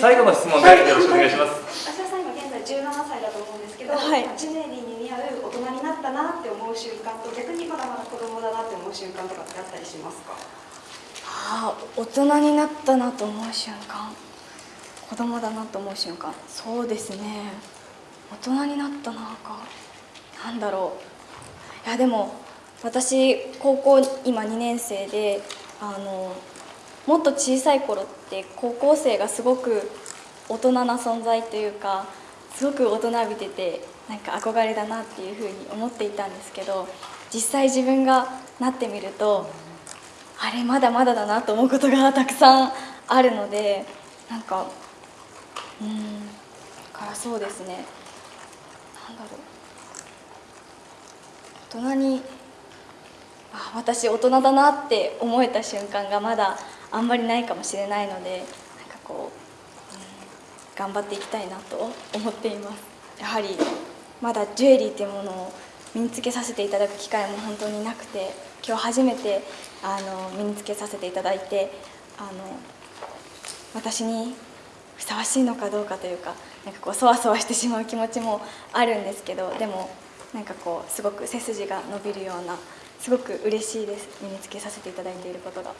最後の質問でよろしくお願いします。芦田さん今現在17歳だと思うんですけど、はいまあジュエリーに似合う大人になったなって思う瞬間と逆にまだまだ子供だなって思う瞬間とかってあったりしますか？ああ大人になったなと思う瞬間。子供だなと思う瞬間。そうですね。大人になったなか。なんだろう。いやでも私高校今2年生であのもっと小さい頃って高校生がすごく大人な存在というかすごく大人びててなんか憧れだなっていうふうに思っていたんですけど実際自分がなってみるとあれまだまだだなと思うことがたくさんあるのでなんかうんだからそうですね。なんだろう。大人にあ私大人だなって思えた瞬間がまだあんまりないかもしれないのでなんかこう、うん、頑張っていきたいなと思っています。やはりまだジュエリーっていうものを身につけさせていただく機会も本当になくて今日初めてあの身につけさせていただいてあの私にふさわしいのかどうかというかなんかこうそわそわしてしまう気持ちもあるんですけどでもなんかこうすごく背筋が伸びるようなすごく嬉しいです。身につけさせていただいていることが。